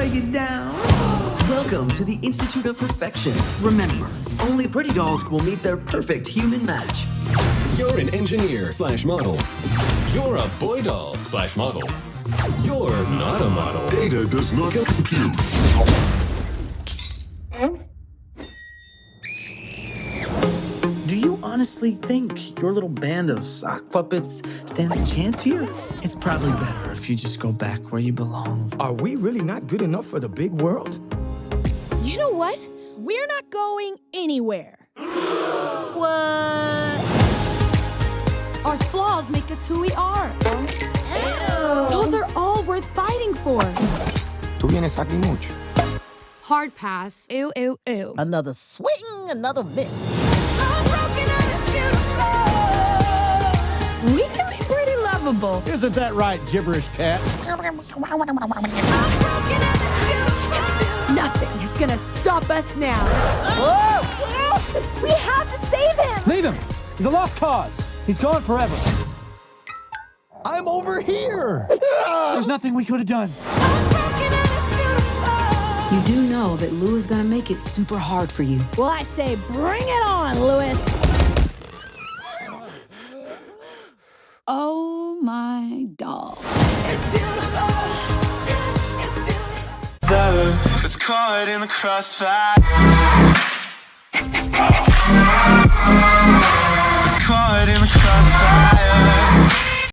break it down. Welcome to the Institute of Perfection. Remember, only pretty dolls will meet their perfect human match. You're an engineer slash model. You're a boy doll slash model. You're not a model. Data does not compute. Honestly think your little band of sock puppets stands a chance here? It's probably better if you just go back where you belong. Are we really not good enough for the big world? You know what? We're not going anywhere. what? Our flaws make us who we are. Ew. Those are all worth fighting for. Tú vienes aquí mucho. Hard pass. Ew, ew, ew. Another swing, another miss. Pretty lovable. Isn't that right, gibberish cat? Nothing is gonna stop us now. We have to save him! Leave him! He's a lost cause. He's gone forever. I'm over here! There's nothing we could have done. You do know that Lou is gonna make it super hard for you. Well, I say bring it on, Lewis. doll. It's beautiful. It's caught in the crossfire. It's caught in the crossfire.